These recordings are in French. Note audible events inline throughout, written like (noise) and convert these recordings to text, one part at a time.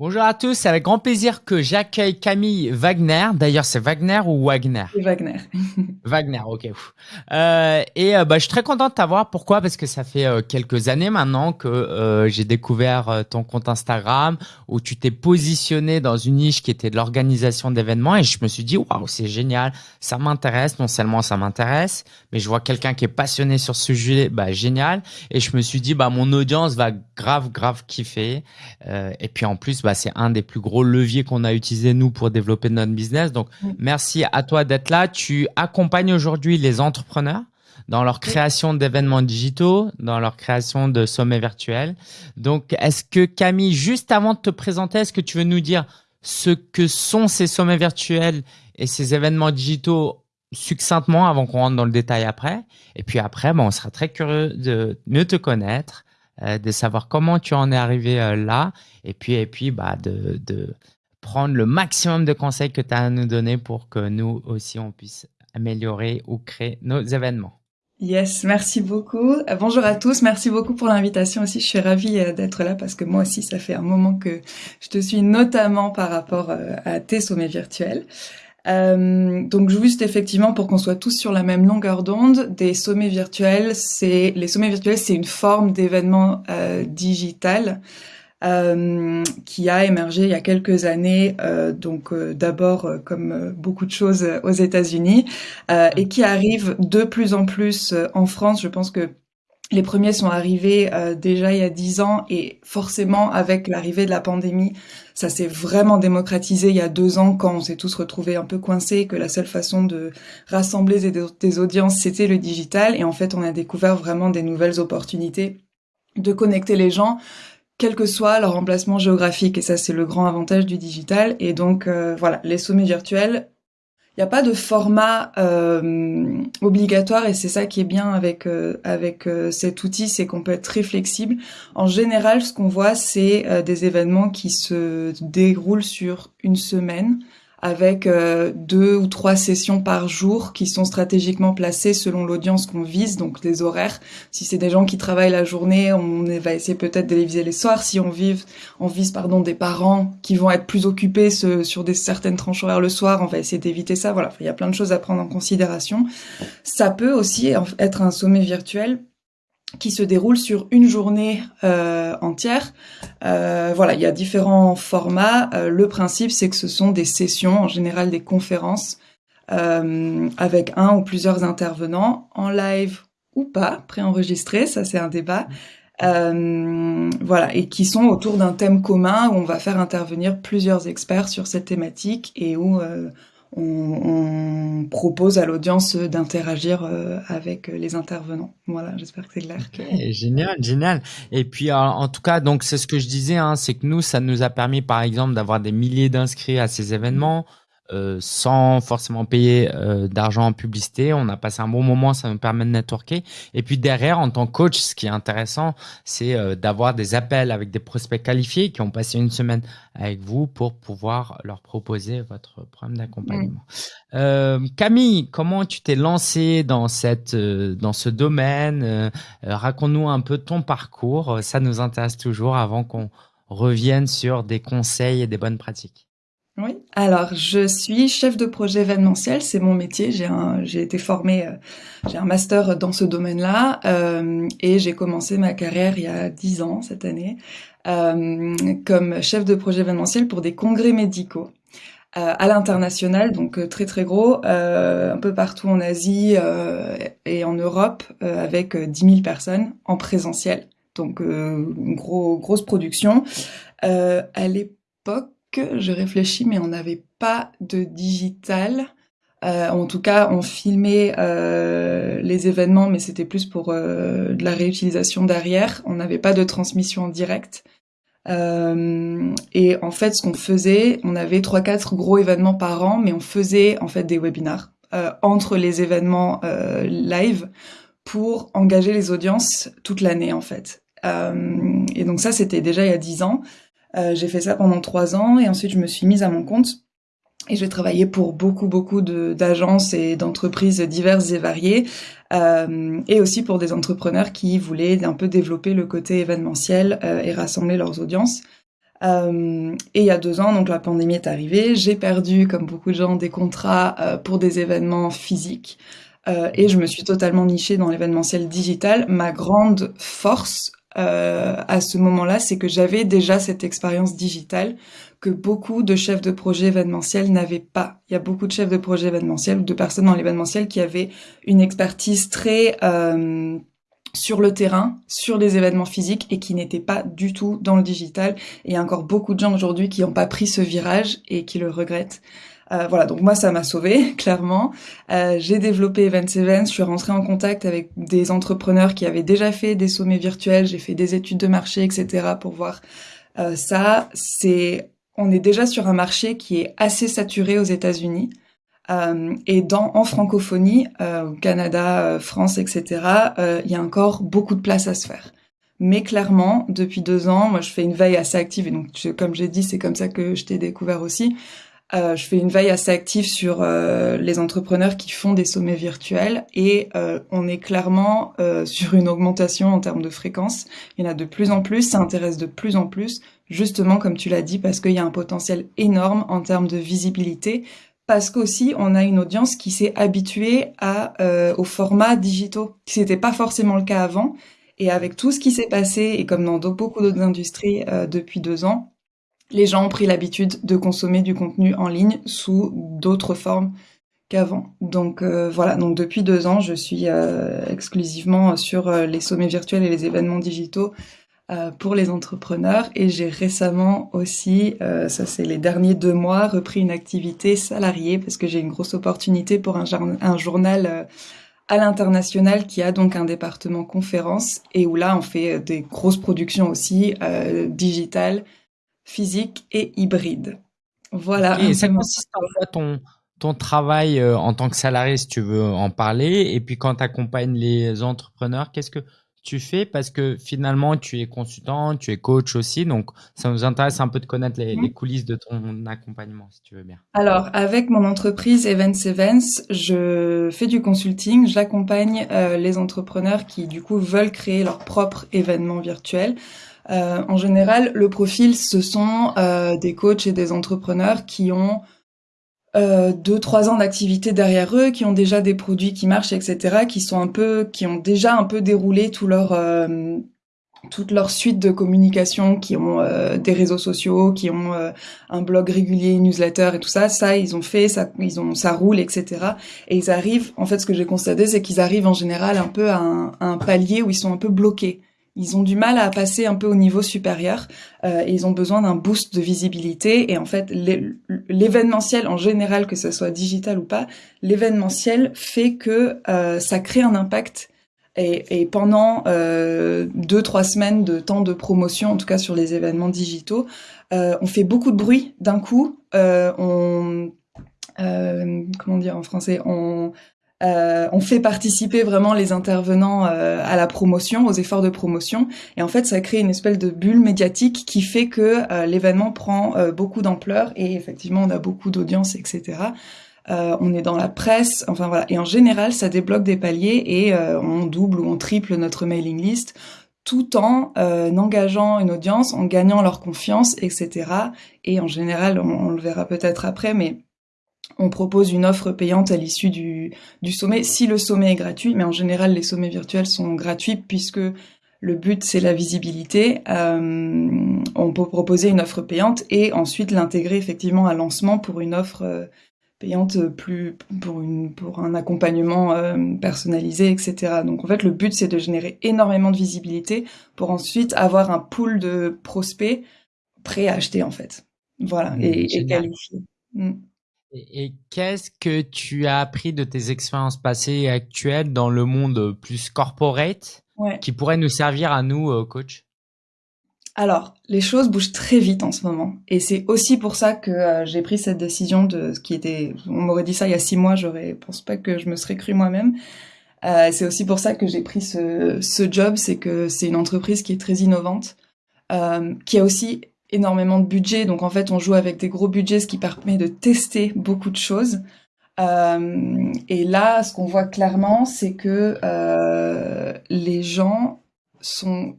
Bonjour à tous, c'est avec grand plaisir que j'accueille Camille Wagner. D'ailleurs, c'est Wagner ou Wagner? Wagner. (laughs) Wagner, ok. Euh, et euh, bah, je suis très content de t'avoir. Pourquoi? Parce que ça fait euh, quelques années maintenant que euh, j'ai découvert ton compte Instagram où tu t'es positionné dans une niche qui était de l'organisation d'événements et je me suis dit, waouh, c'est génial, ça m'intéresse. Non seulement ça m'intéresse, mais je vois quelqu'un qui est passionné sur ce sujet, bah, génial. Et je me suis dit, bah, mon audience va grave, grave kiffer. et puis en plus, bah, bah, c'est un des plus gros leviers qu'on a utilisé nous pour développer notre business. Donc, merci à toi d'être là. Tu accompagnes aujourd'hui les entrepreneurs dans leur création d'événements digitaux, dans leur création de sommets virtuels. Donc, est-ce que Camille, juste avant de te présenter, est-ce que tu veux nous dire ce que sont ces sommets virtuels et ces événements digitaux succinctement avant qu'on rentre dans le détail après? Et puis après, bon, on sera très curieux de mieux te connaître, de savoir comment tu en es arrivé euh, là, et puis, et puis bah, de, de prendre le maximum de conseils que tu as à nous donner pour que nous aussi, on puisse améliorer ou créer nos événements. Yes, merci beaucoup. Euh, bonjour à tous, merci beaucoup pour l'invitation aussi. Je suis ravie d'être là parce que moi aussi, ça fait un moment que je te suis, notamment par rapport à tes sommets virtuels. Euh, donc juste effectivement pour qu'on soit tous sur la même longueur d'onde, des sommets virtuels, c'est les sommets virtuels, c'est une forme d'événement euh, digital euh, qui a émergé il y a quelques années, euh, donc euh, d'abord comme beaucoup de choses aux États-Unis, et qui arrive de plus en plus en France. Je pense que les premiers sont arrivés euh, déjà il y a dix ans et forcément avec l'arrivée de la pandémie, ça s'est vraiment démocratisé. Il y a deux ans quand on s'est tous retrouvés un peu coincés, que la seule façon de rassembler des, audiences c'était le digital. Et en fait on a découvert vraiment des nouvelles opportunités de connecter les gens quel que soit leur emplacement géographique. Et ça c'est le grand avantage du digital. Et donc euh, voilà les sommets virtuels n'y a pas de format euh, obligatoire et c'est ça qui est bien avec euh, avec euh, cet outil, c'est qu'on peut être très flexible. En général, ce qu'on voit, c'est des événements qui se déroulent sur une semaine avec euh, deux ou trois sessions par jour qui sont stratégiquement placées selon l'audience qu'on vise, donc des horaires. Si c'est des gens qui travaillent la journée, on va essayer peut-être de les viser les soirs. Si on, vive, on vise pardon des parents qui vont être plus occupés sur des certaines tranches horaires le soir, on va essayer d'éviter ça. Voilà, il y a plein de choses à prendre en considération. Ça peut aussi être un sommet virtuel qui se déroule sur une journée euh, entière. Euh, voilà, il y a différents formats. Euh, le principe, c'est que ce sont des sessions, en général des conférences, avec un ou plusieurs intervenants, en live ou pas, préenregistrés, ça c'est un débat. Voilà, et qui sont autour d'un thème commun où on va faire intervenir plusieurs experts sur cette thématique et où on, propose à l'audience d'interagir euh, avec les intervenants. Voilà, j'espère que c'est clair. génial, génial. Et puis, en, tout cas, donc c'est ce que je disais, hein, c'est que nous, ça nous a permis, par exemple, d'avoir des milliers d'inscrits à ces événements. Euh, sans forcément payer euh, d'argent en publicité. On a passé un bon moment, ça nous permet de networker. Et puis derrière, en tant que coach, ce qui est intéressant, c'est euh, d'avoir des appels avec des prospects qualifiés qui ont passé une semaine avec vous pour pouvoir leur proposer votre programme d'accompagnement. Camille, comment tu t'es lancée dans cette dans ce domaine? Raconte-nous un peu ton parcours. Ça nous intéresse toujours avant qu'on revienne sur des conseils et des bonnes pratiques. Oui, alors je suis chef de projet événementiel, c'est mon métier. J'ai été formée, euh, j'ai un master dans ce domaine-là euh, et j'ai commencé ma carrière il y a dix ans cette année euh, comme chef de projet événementiel pour des congrès médicaux. À l'international, donc très très gros, un peu partout en Asie et en Europe, avec 10 000 personnes en présentiel, donc une gros, grosse production. à l'époque, je réfléchis, mais on n'avait pas de digital. Euh, en tout cas, on filmait euh, les événements, mais c'était plus pour euh, de la réutilisation derrière. On n'avait pas de transmission en direct. et en fait, ce qu'on faisait, on avait trois, quatre gros événements par an, mais on faisait en fait des webinars entre les événements live pour engager les audiences toute l'année en fait. et donc ça, c'était déjà il y a dix ans. Euh, j'ai fait ça pendant trois ans et ensuite je me suis mise à mon compte. Et j'ai travaillé pour beaucoup, beaucoup d'agences et d'entreprises diverses et variées, euh, et aussi pour des entrepreneurs qui voulaient un peu développer le côté événementiel euh, et rassembler leurs audiences. Euh, et il y a deux ans, donc la pandémie est arrivée, j'ai perdu, comme beaucoup de gens, des contrats euh, pour des événements physiques. Euh, et je me suis totalement nichée dans l'événementiel digital. Ma grande force euh, à ce moment-là, c'est que j'avais déjà cette expérience digitale que beaucoup de chefs de projet événementiels n'avaient pas. Il y a beaucoup de chefs de projet événementiels ou de personnes dans l'événementiel qui avaient une expertise très euh, sur le terrain, sur les événements physiques et qui n'étaient pas du tout dans le digital. Et il y a encore beaucoup de gens aujourd'hui qui n'ont pas pris ce virage et qui le regrettent. Euh, voilà, donc moi ça m'a sauvé (laughs) clairement. Euh, j'ai développé Events Events, je suis rentrée en contact avec des entrepreneurs qui avaient déjà fait des sommets virtuels, j'ai fait des études de marché, etc. pour voir euh, ça. C'est, on est déjà sur un marché qui est assez saturé aux États-Unis. Euh, et dans en francophonie, euh, au Canada, France, etc., il y a encore beaucoup de place à se faire. Mais clairement, depuis deux ans, moi, je fais une veille assez active. Et donc, comme j'ai dit, c'est comme ça que je t'ai découvert aussi. Euh, je fais une veille assez active sur euh, les entrepreneurs qui font des sommets virtuels et euh, on est clairement (laughs) sur une augmentation en termes de fréquence. Il y en a de plus en plus, ça intéresse de plus en plus, justement comme tu l'as dit, parce qu'il y a un potentiel énorme en termes de visibilité, parce qu'aussi on a une audience qui s'est habituée à aux formats digitaux, ce n'était pas forcément le cas avant. Et avec tout ce qui s'est passé, et comme dans beaucoup d'autres industries depuis deux ans, les gens ont pris l'habitude de consommer du contenu en ligne sous d'autres formes qu'avant. Donc euh, voilà, donc depuis deux ans, je suis euh, exclusivement sur euh, les sommets virtuels et les événements digitaux pour les entrepreneurs. Et j'ai récemment aussi, ça c'est les derniers deux mois, repris une activité salariée parce que j'ai une grosse opportunité pour un, journal à l'international qui a donc un département conférence et où là on fait des grosses productions aussi digitales physique et hybride. Voilà. Et ça consiste en quoi ton, ton travail euh, en tant que salarié, si tu veux en parler, et puis quand tu accompagnes les entrepreneurs, qu'est-ce que tu fais Parce que finalement, tu es consultant, tu es coach aussi, donc ça nous intéresse un peu de connaître les, mhm. coulisses de ton accompagnement, si tu veux bien. Alors, avec mon entreprise Events Events, je fais du consulting, j'accompagne euh, les entrepreneurs qui, du coup, veulent créer leur propre événement virtuel. Euh, en général, le profil, ce sont euh, des coachs et des entrepreneurs qui ont euh, deux, trois ans d'activité derrière eux, qui ont déjà des produits qui marchent, etc., qui sont un peu, qui ont déjà un peu déroulé tout leur toute leur suite de communication, qui ont des réseaux sociaux, qui ont un blog régulier, une newsletter et tout ça, ça ils ont fait, ça ils ont ça roule, etc. Et ils arrivent, en fait, ce que j'ai constaté, c'est qu'ils arrivent en général un peu à un, à un, palier où ils sont un peu bloqués ils ont du mal à passer un peu au niveau supérieur euh, ils ont besoin d'un boost de visibilité. Et en fait, l'événementiel en général, que ce soit digital ou pas, l'événementiel fait que euh, ça crée un impact. Et, pendant euh, deux trois semaines de temps de promotion, en tout cas sur les événements digitaux, on fait beaucoup de bruit d'un coup. On comment dire en français euh, on fait participer vraiment les intervenants euh, à la promotion, aux efforts de promotion, et en fait ça crée une espèce de bulle médiatique qui fait que euh, l'événement prend beaucoup d'ampleur et effectivement on a beaucoup d'audience, etc. on est dans la presse, enfin voilà, et en général ça débloque des paliers et on double ou on triple notre mailing list tout en engageant une audience, en gagnant leur confiance, etc. Et en général, on le verra peut-être après, mais on propose une offre payante à l'issue du, sommet, si le sommet est gratuit, mais en général les sommets virtuels sont gratuits puisque le but c'est la visibilité. Euh, on peut proposer une offre payante et ensuite l'intégrer effectivement à lancement pour une offre euh, payante plus pour une pour un accompagnement euh, personnalisé, etc. Donc en fait le but c'est de générer énormément de visibilité pour ensuite avoir un pool de prospects prêts à acheter en fait. Voilà mmh, et, et qualifiés. Et, qu'est-ce que tu as appris de tes expériences passées et actuelles dans le monde plus corporate qui pourrait nous servir à nous, euh, coach? Alors, les choses bougent très vite en ce moment, et c'est aussi pour ça que euh, j'ai pris cette décision de ce qui était. On m'aurait dit ça il y a six mois, j'aurais pense pas que je me serais cru moi-même. Euh, c'est aussi pour ça que j'ai pris ce, ce job, c'est que c'est une entreprise qui est très innovante, euh, qui a aussi énormément de budget, donc en fait on joue avec des gros budgets, ce qui permet de tester beaucoup de choses. Euh, et là, ce qu'on voit clairement, c'est que euh, les gens sont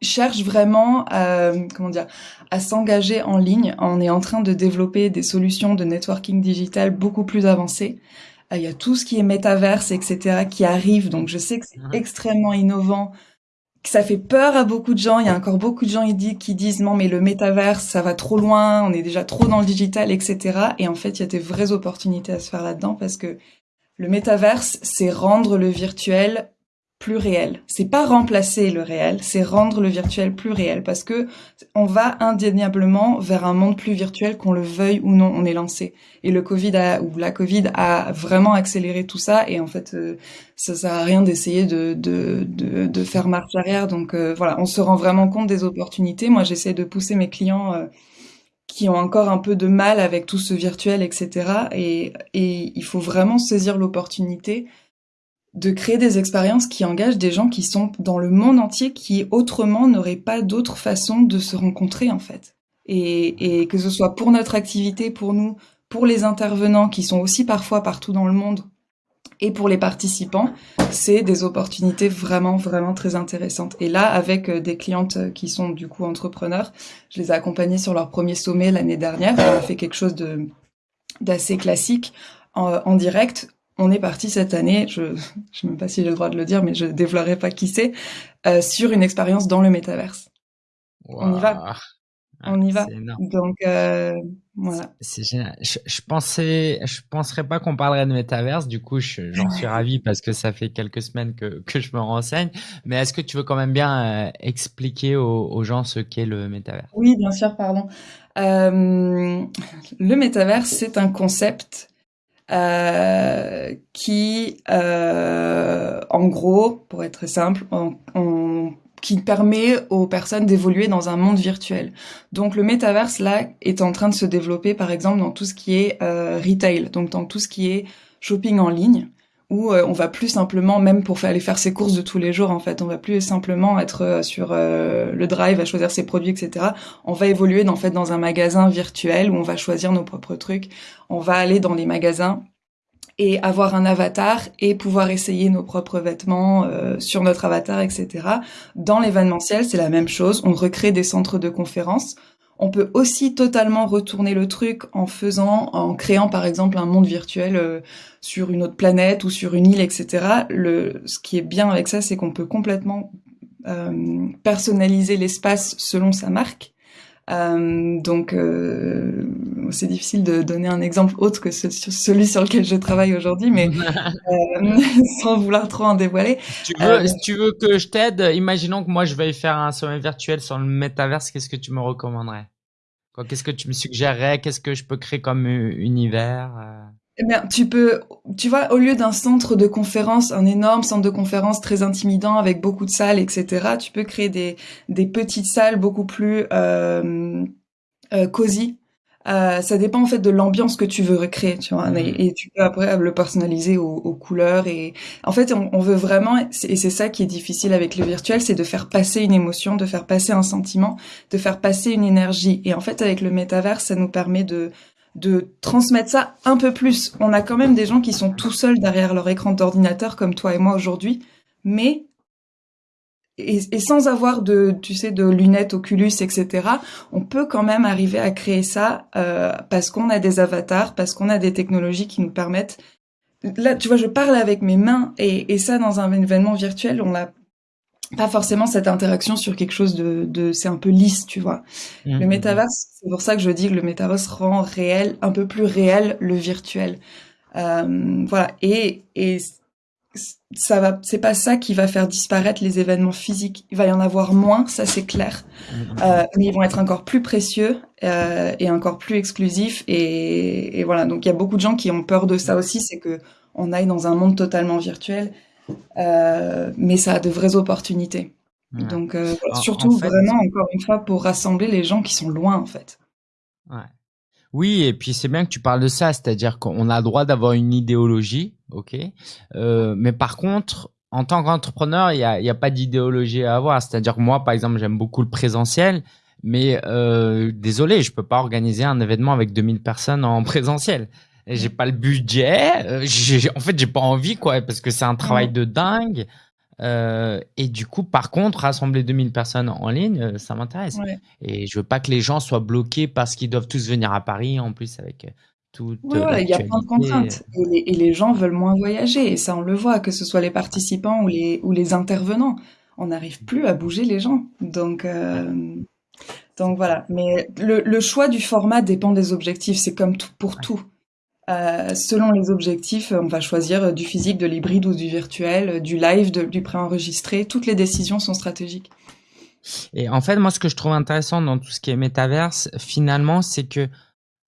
cherchent vraiment à, comment dire, à s'engager en ligne. On est en train de développer des solutions de networking digital beaucoup plus avancées. Il y a tout ce qui est métaverse, etc., qui arrive. Donc, je sais que c'est extrêmement innovant ça fait peur à beaucoup de gens. Il y a encore beaucoup de gens qui disent non mais le métaverse ça va trop loin, on est déjà trop dans le digital, etc. Et en fait il y a des vraies opportunités à se faire là-dedans parce que le métaverse c'est rendre le virtuel plus réel. C'est pas remplacer le réel, c'est rendre le virtuel plus réel parce que on va indéniablement vers un monde plus virtuel qu'on le veuille ou non, on est lancé. Et le Covid a, ou la Covid a vraiment accéléré tout ça et en fait euh, ça sert à rien d'essayer de, de, de, faire marche arrière. Donc euh, voilà, on se rend vraiment compte des opportunités. Moi j'essaie de pousser mes clients euh, qui ont encore un peu de mal avec tout ce virtuel, etc. Et, et il faut vraiment saisir l'opportunité de créer des expériences qui engagent des gens qui sont dans le monde entier qui autrement n'auraient pas d'autre façon de se rencontrer en fait. Et, et, que ce soit pour notre activité, pour nous, pour les intervenants qui sont aussi parfois partout dans le monde et pour les participants, c'est des opportunités vraiment, vraiment très intéressantes. Et là, avec euh, des clientes qui sont du coup entrepreneurs, je les ai accompagnées sur leur premier sommet l'année dernière. On a fait quelque chose de d'assez classique en direct on est parti cette année, je ne sais même pas si j'ai le droit de le dire, mais je dévoilerai pas qui c'est, euh, sur une expérience dans le métaverse. On y va. On y va. Donc euh, voilà. C'est génial. Je, je, pensais, je penserais pas qu'on parlerait de métaverse. Du coup, j'en suis ravi parce que ça fait quelques semaines que, que je me renseigne. Mais est-ce que tu veux quand même bien euh, expliquer aux, aux, gens ce qu'est le métaverse? Oui, bien sûr. Pardon. Euh, le métaverse, c'est un concept euh, qui, euh, en gros, pour être simple, qui permet aux personnes d'évoluer dans un monde virtuel. Donc le métaverse là est en train de se développer par exemple dans tout ce qui est euh, retail, donc dans tout ce qui est shopping en ligne où euh, on va plus simplement, même pour aller faire ses courses de tous les jours, en fait, on va plus simplement être euh, sur euh, le drive à choisir ses produits, etc. On va évoluer en fait dans un magasin virtuel où on va choisir nos propres trucs. On va aller dans les magasins et avoir un avatar et pouvoir essayer nos propres vêtements sur notre avatar, etc. Dans l'événementiel, c'est la même chose. On recrée des centres de conférences. On peut aussi totalement retourner le truc en faisant, en créant par exemple un monde virtuel euh, sur une autre planète ou sur une île, etc. Ce qui est bien avec ça, c'est qu'on peut complètement euh, personnaliser l'espace selon sa marque. Euh, donc, euh, c'est difficile de donner un exemple autre que celui sur lequel je travaille aujourd'hui, mais (laughs) euh, (laughs) sans vouloir trop en dévoiler. Tu veux, si tu veux que je t'aide, imaginons que moi je vais faire un sommet virtuel sur le métaverse, qu'est-ce que tu me recommanderais? Qu'est-ce que tu me suggérerais? Qu'est-ce que je peux créer comme univers eh bien, tu peux, tu vois, au lieu d'un centre de conférence, un énorme centre de conférence très intimidant avec beaucoup de salles, etc., tu peux créer des, des petites salles beaucoup plus euh, euh, cosy. Euh, ça dépend en fait de l'ambiance que tu veux recréer, tu vois, et, mmh. tu peux après le personnaliser aux, aux couleurs et en fait on, on veut vraiment et c'est ça qui est difficile avec le virtuel, c'est de faire passer une émotion, de faire passer un sentiment, de faire passer une énergie et en fait avec le métavers ça nous permet de de transmettre ça un peu plus. On a quand même des gens qui sont tout seuls derrière leur écran d'ordinateur comme toi et moi aujourd'hui, mais et, sans avoir de, tu sais, de lunettes Oculus, etc., on peut quand même arriver à créer ça euh, parce qu'on a des avatars, parce qu'on a des technologies qui nous permettent. Là, tu vois, je parle avec mes mains et, et ça dans un événement virtuel, on l'a pas forcément cette interaction sur quelque chose de, de c'est un peu lisse, tu vois. Mmh, le mmh, métaverse, c'est pour ça que je dis que le métaverse rend réel, un peu plus réel le virtuel. Euh, voilà. Et, et ça va, c'est pas ça qui va faire disparaître les événements physiques. Il va y en avoir moins, ça c'est clair. Mmh, euh, mais ils vont être encore plus précieux euh, et encore plus exclusifs. Et, et voilà. Donc il y a beaucoup de gens qui ont peur de ça aussi, c'est que on aille dans un monde totalement virtuel mais ça a de vraies opportunités. Donc, euh, surtout vraiment, encore une fois, pour rassembler les gens qui sont loin, en fait. Ouais. Oui, et puis c'est bien que tu parles de ça, c'est-à-dire qu'on a le droit d'avoir une idéologie, ok, euh, mais par contre, en tant qu'entrepreneur, il n'y a, y a pas d'idéologie à avoir. C'est-à-dire que moi, par exemple, j'aime beaucoup le présentiel, mais euh, désolé, je peux pas organiser un événement avec 2000 personnes en (laughs) présentiel j'ai pas le budget. Euh, en fait, j'ai pas envie, quoi, parce que c'est un travail de dingue. Euh, et du coup, par contre, rassembler 2000 personnes en ligne, euh, ça m'intéresse. Et je veux pas que les gens soient bloqués parce qu'ils doivent tous venir à Paris, en plus avec tout. Ouais, il y a plein de contraintes. Et les, gens veulent moins voyager. Et ça, on le voit, que ce soit les participants ou les, ou les intervenants. On n'arrive plus à bouger les gens. Donc, euh, donc voilà. Mais le, le, choix du format dépend des objectifs. C'est comme tout pour tout. Euh, selon les objectifs, on va choisir du physique, de l'hybride ou du virtuel, du live, du préenregistré. Toutes les décisions sont stratégiques. Et en fait, moi, ce que je trouve intéressant dans tout ce qui est métaverse, finalement, c'est que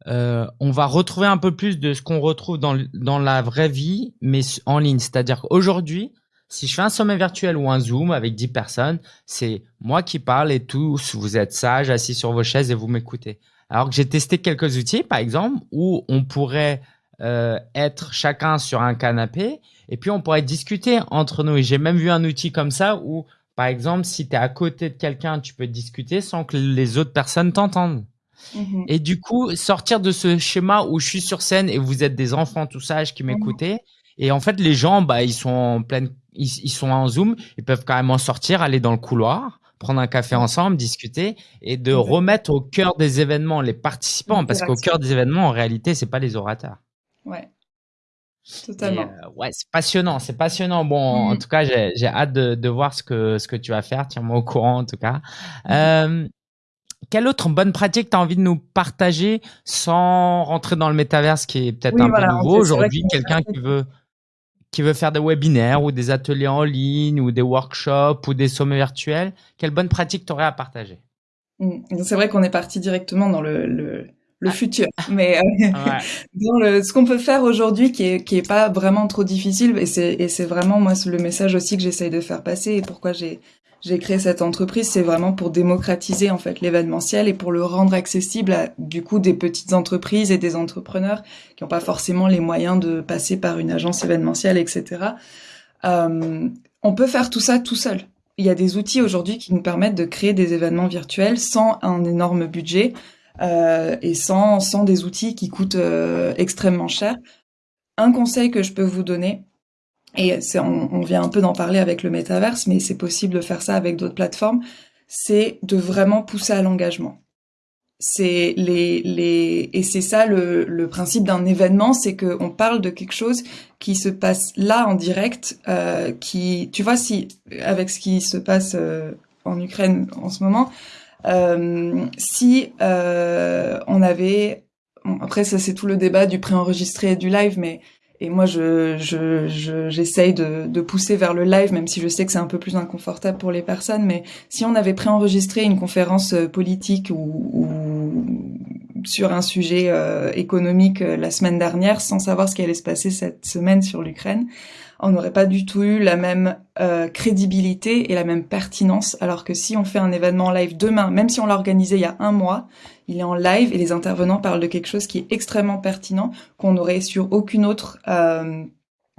euh, on va retrouver un peu plus de ce qu'on retrouve dans, dans la vraie vie, mais en ligne. C'est-à-dire qu'aujourd'hui, si je fais un sommet virtuel ou un Zoom avec 10 personnes, c'est moi qui parle et tous, vous êtes sages, assis sur vos chaises et vous m'écoutez. Alors que j'ai testé quelques outils, par exemple, où on pourrait euh, être chacun sur un canapé et puis on pourrait discuter entre nous. Et j'ai même vu un outil comme ça où, par exemple, si tu es à côté de quelqu'un, tu peux discuter sans que les autres personnes t'entendent. Mhm. Et du coup, sortir de ce schéma où je suis sur scène et vous êtes des enfants tout sages qui mhm. m'écoutez. Et en fait, les gens, bah, ils sont en pleine, ils, sont en Zoom, ils peuvent carrément sortir, aller dans le couloir, prendre un café ensemble, discuter et de remettre au cœur des événements les participants, parce qu'au cœur des événements, en réalité, c'est pas les orateurs. Ouais. Totalement. Euh, ouais, c'est passionnant, c'est passionnant. Bon, en mhm. tout cas, j'ai hâte de, de, voir ce que ce que tu vas faire. Tiens-moi au courant, en tout cas. Euh, quelle autre bonne pratique tu as envie de nous partager sans rentrer dans le métaverse qui est peut-être un peu nouveau aujourd'hui? Quelqu'un qui veut qui veut faire des webinaires ou des ateliers en ligne ou des workshops ou des sommets virtuels, quelle bonne pratique tu aurais à partager? Mmh. C'est vrai qu'on est parti directement dans le, le, le futur, mais euh, (laughs) dans le, ce qu'on peut faire aujourd'hui qui est, qui est pas vraiment trop difficile, et c'est vraiment moi le message aussi que j'essaye de faire passer et pourquoi j'ai j'ai créé cette entreprise, c'est vraiment pour démocratiser en fait l'événementiel et pour le rendre accessible à du coup des petites entreprises et des entrepreneurs qui n'ont pas forcément les moyens de passer par une agence événementielle, etc. Euh, on peut faire tout ça tout seul. Il y a des outils aujourd'hui qui nous permettent de créer des événements virtuels sans un énorme budget euh, et sans sans des outils qui coûtent euh, extrêmement cher. Un conseil que je peux vous donner, et on, on, vient un peu d'en parler avec le métaverse, mais c'est possible de faire ça avec d'autres plateformes, c'est de vraiment pousser à l'engagement. C'est les, les, et c'est ça le, le principe d'un événement, c'est qu'on parle de quelque chose qui se passe là en direct, euh, qui, tu vois, si avec ce qui se passe euh, en Ukraine en ce moment, euh, si euh, on avait, après ça c'est tout le débat du préenregistré et du live, mais et moi, je, je, j'essaye de, de, pousser vers le live, même si je sais que c'est un peu plus inconfortable pour les personnes. Mais si on avait préenregistré une conférence euh, politique ou, ou sur un sujet euh, économique euh, la semaine dernière, sans savoir ce qui allait se passer cette semaine sur l'Ukraine, on n'aurait pas du tout eu la même euh, crédibilité et la même pertinence. Alors que si on fait un événement live demain, même si on l'a organisé il y a un mois, il est en live et les intervenants parlent de quelque chose qui est extrêmement pertinent, qu'on n'aurait sur aucune autre, euh,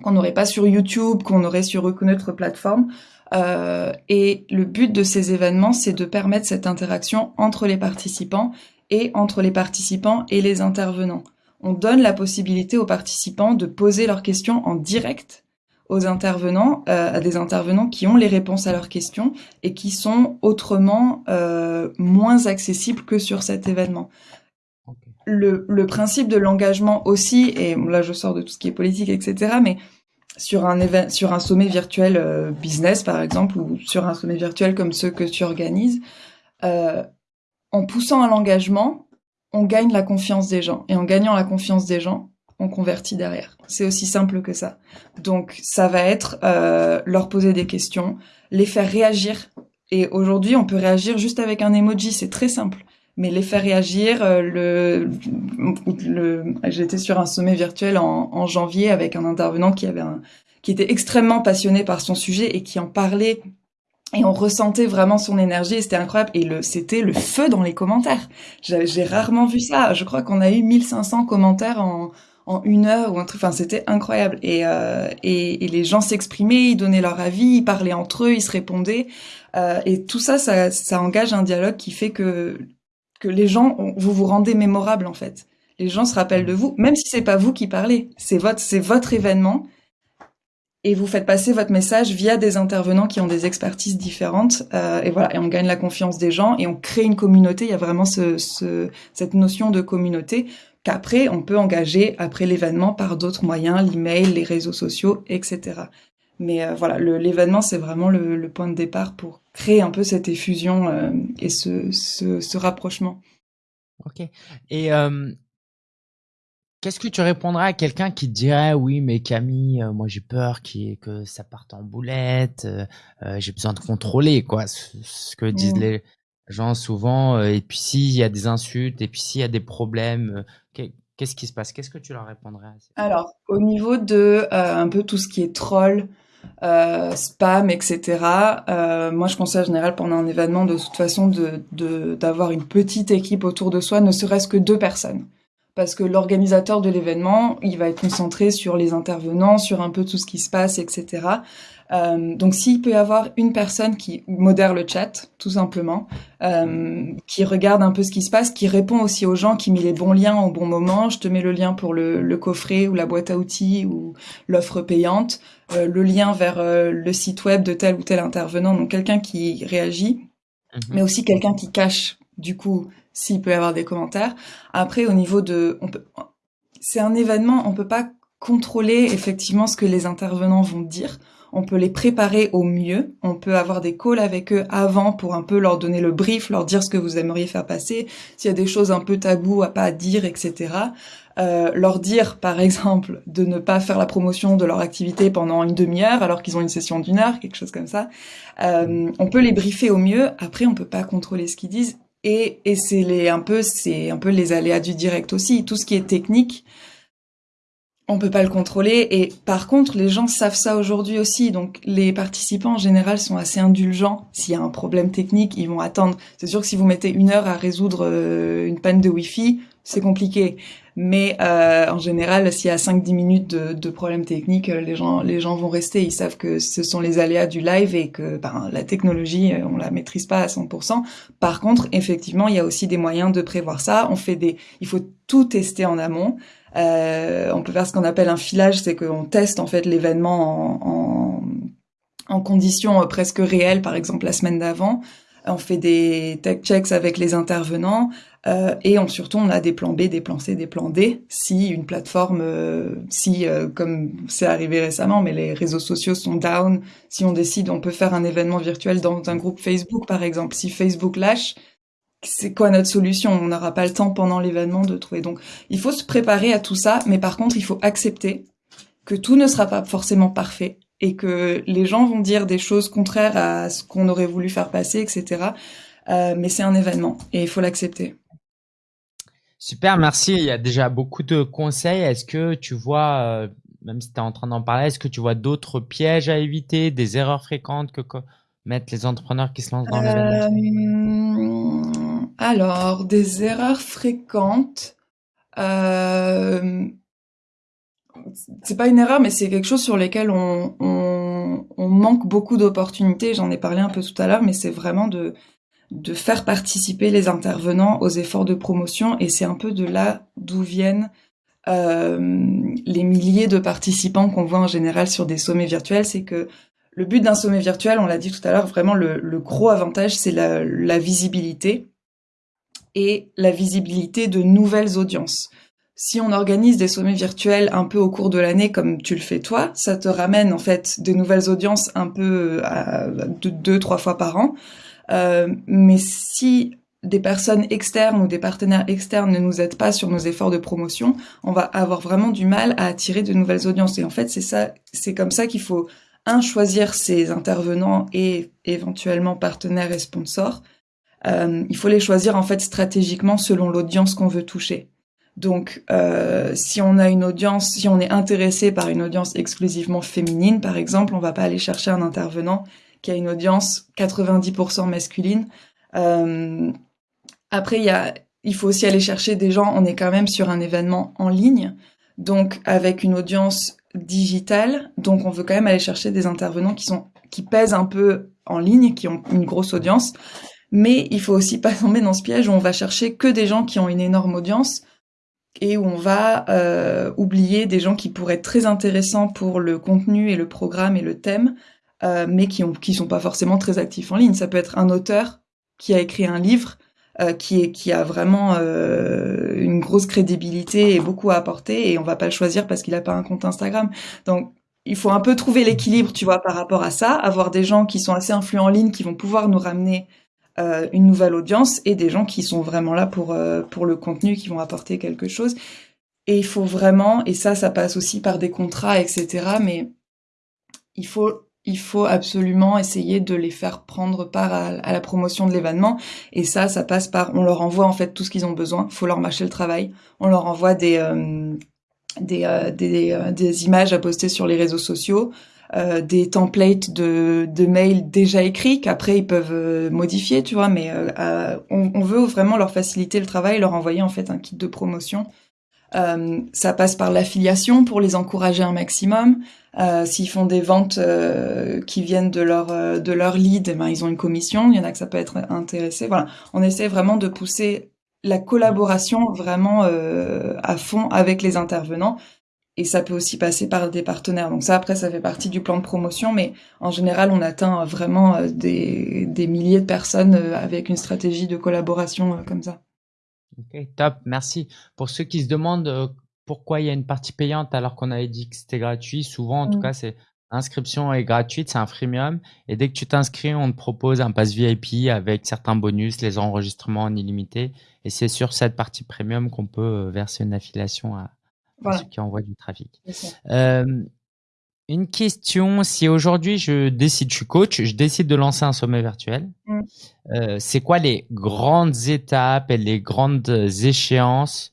qu'on n'aurait pas sur YouTube, qu'on aurait sur aucune autre plateforme. Euh, et le but de ces événements, c'est de permettre cette interaction entre les participants et entre les participants et les intervenants. On donne la possibilité aux participants de poser leurs questions en direct aux intervenants, euh, à des intervenants qui ont les réponses à leurs questions et qui sont autrement euh, moins accessibles que sur cet événement. Le, le, principe de l'engagement aussi, et là je sors de tout ce qui est politique, etc., mais sur un, sur un sommet virtuel euh, business, par exemple, ou sur un sommet virtuel comme ceux que tu organises, euh, en poussant à l'engagement, on gagne la confiance des gens. Et en gagnant la confiance des gens, on convertit derrière. C'est aussi simple que ça. Donc ça va être euh, leur poser des questions, les faire réagir. Et aujourd'hui, on peut réagir juste avec un emoji, c'est très simple. Mais les faire réagir, euh, le, le j'étais sur un sommet virtuel en, janvier avec un intervenant qui avait un, qui était extrêmement passionné par son sujet et qui en parlait et on ressentait vraiment son énergie c'était incroyable et le c'était le feu dans les commentaires. J'ai rarement vu ça. Je crois qu'on a eu 1500 commentaires en en une heure ou un truc. Enfin, c'était incroyable. Et, euh, et, et, les gens s'exprimaient, ils donnaient leur avis, ils parlaient entre eux, ils se répondaient. Euh, et tout ça, ça, ça engage un dialogue qui fait que que les gens, vous vous rendez mémorable en fait. Les gens se rappellent de vous, même si c'est pas vous qui parlez. C'est votre, c'est votre événement. et vous faites passer votre message via des intervenants qui ont des expertises différentes euh, et voilà et on gagne la confiance des gens et on crée une communauté il y a vraiment ce, ce, cette notion de communauté qu'après on peut engager après l'événement par d'autres moyens l'email les réseaux sociaux etc mais euh, voilà l'événement c'est vraiment le, le, point de départ pour créer un peu cette effusion euh, et ce, ce, ce, rapprochement. Ok. Et euh, Qu'est-ce que tu répondrais à quelqu'un qui te dirait oui mais Camille moi j'ai peur que ça parte en boulette j'ai besoin de contrôler quoi? Ce, que disent mmh. les gens souvent et puis s'il y a des insultes et puis s'il y a des problèmes qu'est-ce qui se passe? Qu'est-ce que tu leur répondrais Alors au niveau de un peu tout ce qui est troll spam, etc. moi, je conseille en général pendant un événement de toute façon de d'avoir une petite équipe autour de soi, ne serait-ce que deux personnes parce que l'organisateur de l'événement, il va être concentré sur les intervenants, sur un peu tout ce qui se passe, etc. Euh, donc s'il peut y avoir une personne qui modère le chat, tout simplement, euh, qui regarde un peu ce qui se passe, qui répond aussi aux gens, qui met les bons liens au bon moment, je te mets le lien pour le, le coffret ou la boîte à outils ou l'offre payante, euh, le lien vers euh, le site web de tel ou tel intervenant, donc quelqu'un qui réagit, mhm. mais aussi quelqu'un qui cache du coup s'il peut y avoir des commentaires. Après, au niveau de, on peut, c'est un événement, on peut pas contrôler effectivement ce que les intervenants vont dire. On peut les préparer au mieux. On peut avoir des calls avec eux avant pour un peu leur donner le brief, leur dire ce que vous aimeriez faire passer, s'il y a des choses un peu taboues à pas dire, etc. Euh, leur dire, par exemple, de ne pas faire la promotion de leur activité pendant une demi-heure alors qu'ils ont une session d'une heure, quelque chose comme ça. Euh, on peut les briefer au mieux. Après, on peut pas contrôler ce qu'ils disent et, et c'est les un peu c'est un peu les aléas du direct aussi. Tout ce qui est technique, on peut pas le contrôler. Et par contre, les gens savent ça aujourd'hui aussi. Donc les participants en général sont assez indulgents. S'il y a un problème technique, ils vont attendre. C'est sûr que si vous mettez une heure à résoudre euh, une panne de Wi-Fi, c'est compliqué. Mais euh, en général, s'il y a 5-10 minutes de, de problèmes techniques, euh, les gens, les gens vont rester. Ils savent que ce sont les aléas du live et que ben, la technologie, euh, on la maîtrise pas à 100%. Par contre, effectivement, il y a aussi des moyens de prévoir ça. On fait des, il faut tout tester en amont. Euh, on peut faire ce qu'on appelle un filage, c'est qu'on teste en fait l'événement en, en, en conditions presque réelles, par exemple la semaine d'avant on fait des tech checks avec les intervenants euh, et on, surtout on a des plans B, des plans C, des plans D si une plateforme, euh, si euh, comme c'est arrivé récemment, mais les réseaux sociaux sont down, si on décide on peut faire un événement virtuel dans un groupe Facebook par exemple, si Facebook lâche, c'est quoi notre solution? On n'aura pas le temps pendant l'événement de trouver. Donc il faut se préparer à tout ça, mais par contre il faut accepter que tout ne sera pas forcément parfait et que les gens vont dire des choses contraires à ce qu'on aurait voulu faire passer, etc. Euh, mais c'est un événement et il faut l'accepter. Super, merci. Il y a déjà beaucoup de conseils. Est-ce que tu vois, euh, même si tu es en train d'en parler, est-ce que tu vois d'autres pièges à éviter, des erreurs fréquentes que mettent les entrepreneurs qui se lancent dans l'événement? Euh, Alors, des erreurs fréquentes. Euh, c'est pas une erreur, mais c'est quelque chose sur lequel on, on manque beaucoup d'opportunités. J'en ai parlé un peu tout à l'heure, mais c'est vraiment de, de faire participer les intervenants aux efforts de promotion. Et c'est un peu de là d'où viennent euh, les milliers de participants qu'on voit en général sur des sommets virtuels. C'est que le but d'un sommet virtuel, on l'a dit tout à l'heure, vraiment le, le gros avantage, c'est la, la visibilité et la visibilité de nouvelles audiences si on organise des sommets virtuels un peu au cours de l'année comme tu le fais toi, ça te ramène en fait des nouvelles audiences un peu à, deux, trois fois par an. Euh, mais si des personnes externes ou des partenaires externes ne nous aident pas sur nos efforts de promotion, on va avoir vraiment du mal à attirer de nouvelles audiences. Et en fait, c'est ça, c'est comme ça qu'il faut un choisir ses intervenants et éventuellement partenaires et sponsors. Euh, il faut les choisir en fait stratégiquement selon l'audience qu'on veut toucher. Donc, euh, si on a une audience, si on est intéressé par une audience exclusivement féminine, par exemple, on va pas aller chercher un intervenant qui a une audience 90% masculine. Euh, après, il y a, il faut aussi aller chercher des gens. On est quand même sur un événement en ligne, donc avec une audience digitale. Donc, on veut quand même aller chercher des intervenants qui sont qui pèsent un peu en ligne, qui ont une grosse audience. Mais il faut aussi pas (laughs) tomber dans ce piège où on va chercher que des gens qui ont une énorme audience et où on va euh, oublier des gens qui pourraient être très intéressants pour le contenu et le programme et le thème, euh, mais qui ont qui sont pas forcément très actifs en ligne. Ça peut être un auteur qui a écrit un livre euh, qui est qui a vraiment euh, une grosse crédibilité et beaucoup à apporter et on va pas le choisir parce qu'il a pas un compte Instagram. Donc il faut un peu trouver l'équilibre, tu vois, par rapport à ça, avoir des gens qui sont assez influents en ligne qui vont pouvoir nous ramener euh, une nouvelle audience et des gens qui sont vraiment là pour euh, pour le contenu, qui vont apporter quelque chose. Et il faut vraiment, et ça, ça passe aussi par des contrats, etc. Mais il faut il faut absolument essayer de les faire prendre part à, la promotion de l'événement. Et ça, ça passe par, on leur envoie en fait tout ce qu'ils ont besoin. Il faut leur mâcher le travail. On leur envoie des euh, des, des, des images à poster sur les réseaux sociaux. Euh, des templates de, de mails déjà écrits qu'après ils peuvent euh, modifier, tu vois. Mais euh, on, on, veut vraiment leur faciliter le travail, leur envoyer en fait un kit de promotion. ça passe par l'affiliation pour les encourager un maximum. S'ils font des ventes qui viennent de leur de leur lead, eh ben, ils ont une commission. Il y en a que ça peut être intéressé. Voilà, on essaie vraiment de pousser la collaboration vraiment à fond avec les intervenants et ça peut aussi passer par des partenaires. Donc ça, après, ça fait partie du plan de promotion, mais en général, on atteint vraiment euh, des, des milliers de personnes euh, avec une stratégie de collaboration euh, comme ça. Ok, top, merci. Pour ceux qui se demandent pourquoi il y a une partie payante alors qu'on avait dit que c'était gratuit, souvent, en tout mm. cas, c'est l'inscription est gratuite, c'est un freemium, et dès que tu t'inscris, on te propose un pass VIP avec certains bonus, les enregistrements en illimité, et c'est sur cette partie premium qu'on peut verser une affiliation à, voilà. ceux qui envoient du trafic. Euh, une question, si aujourd'hui je décide, je suis coach, je décide de lancer un sommet virtuel, mm. euh, c'est quoi les grandes étapes et les grandes échéances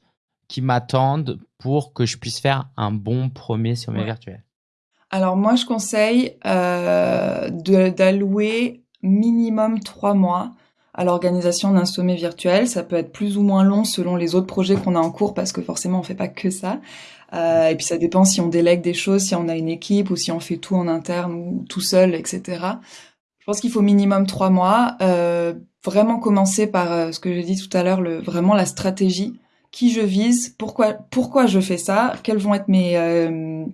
qui m'attendent pour que je puisse faire un bon premier sommet virtuel Alors moi, je conseille euh, d'allouer minimum trois mois à l'organisation d'un sommet virtuel. Ça peut être plus ou moins long selon les autres projets qu'on a en cours parce que forcément on fait pas que ça. Euh, et puis ça dépend si on délègue des choses, si on a une équipe ou si on fait tout en interne ou tout seul, etc. Je pense qu'il faut minimum trois mois. Euh, vraiment commencer par euh, ce que j'ai dit tout à l'heure, le, vraiment la stratégie. Qui je vise Pourquoi Pourquoi je fais ça Quels vont être mes euh,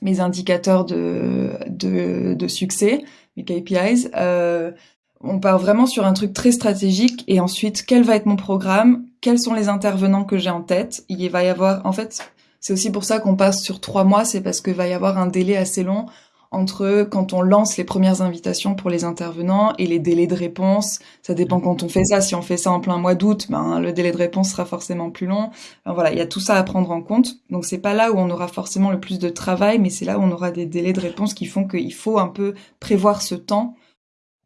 mes indicateurs de de, de succès, mes KPIs euh, on part vraiment sur un truc très stratégique et ensuite quel va être mon programme, quels sont les intervenants que j'ai en tête. Il va y avoir, en fait, c'est aussi pour ça qu'on passe sur trois mois, c'est parce qu'il va y avoir un délai assez long entre quand on lance les premières invitations pour les intervenants et les délais de réponse. Ça dépend quand on fait ça. Si on fait ça en plein mois d'août, ben le délai de réponse sera forcément plus long. voilà, il y a tout ça à prendre en compte. Donc c'est pas là où on aura forcément le plus de travail, mais c'est là où on aura des délais de réponse qui font qu'il faut un peu prévoir ce temps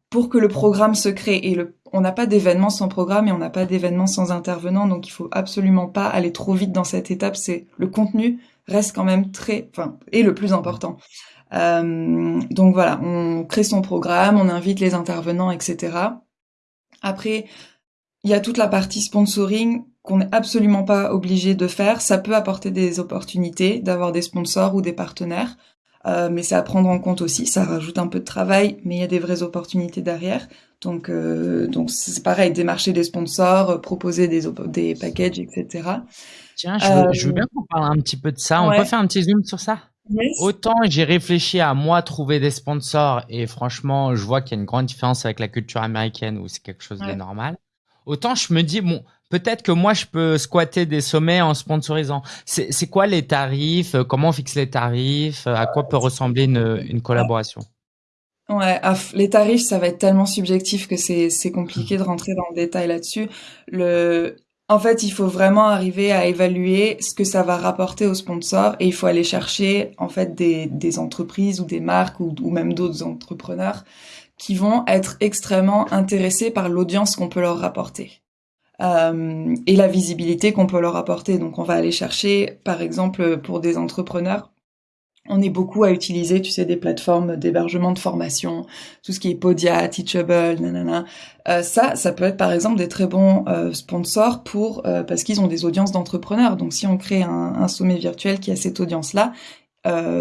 pour que le programme se crée. Et le, on n'a pas d'événement sans programme et on n'a pas d'événement sans intervenant, donc il faut absolument pas aller trop vite dans cette étape. C'est le contenu reste quand même très, enfin, est le plus important. Euh, donc voilà, on crée son programme, on invite les intervenants, etc. Après, il y a toute la partie sponsoring qu'on n'est absolument pas obligé de faire. Ça peut apporter des opportunités d'avoir des sponsors ou des partenaires. Euh, mais c'est à prendre en compte aussi. Ça rajoute un peu de travail, mais il y a des vraies opportunités derrière. Donc, euh, donc c'est pareil, démarcher des sponsors, euh, proposer des, des packages, etc. Tiens, je veux, je veux bien qu'on parle un petit peu de ça. On peut faire un petit zoom sur ça? Autant j'ai réfléchi à moi trouver des sponsors et franchement, je vois qu'il y a une grande différence avec la culture américaine où c'est quelque chose de normal. Autant je me dis, bon, peut-être que moi je peux squatter des sommets en sponsorisant. C'est quoi les tarifs? Comment on fixe les tarifs? À quoi peut ressembler une, une collaboration? Ouais, les tarifs, ça va être tellement subjectif que c'est compliqué de rentrer dans le détail là-dessus. Le, en fait, il faut vraiment arriver à évaluer ce que ça va rapporter aux sponsors et il faut aller chercher en fait des, entreprises ou des marques ou, ou même d'autres entrepreneurs qui vont être extrêmement intéressés par l'audience qu'on peut leur rapporter euh, et la visibilité qu'on peut leur apporter. Donc on va aller chercher, par exemple, pour des entrepreneurs, on est beaucoup à utiliser, tu sais, des plateformes d'hébergement de formation, tout ce qui est Podia, Teachable, nanana. Euh, ça, ça peut être par exemple des très bons euh, sponsors pour euh, parce qu'ils ont des audiences d'entrepreneurs. Donc si on crée un, sommet virtuel qui a cette audience-là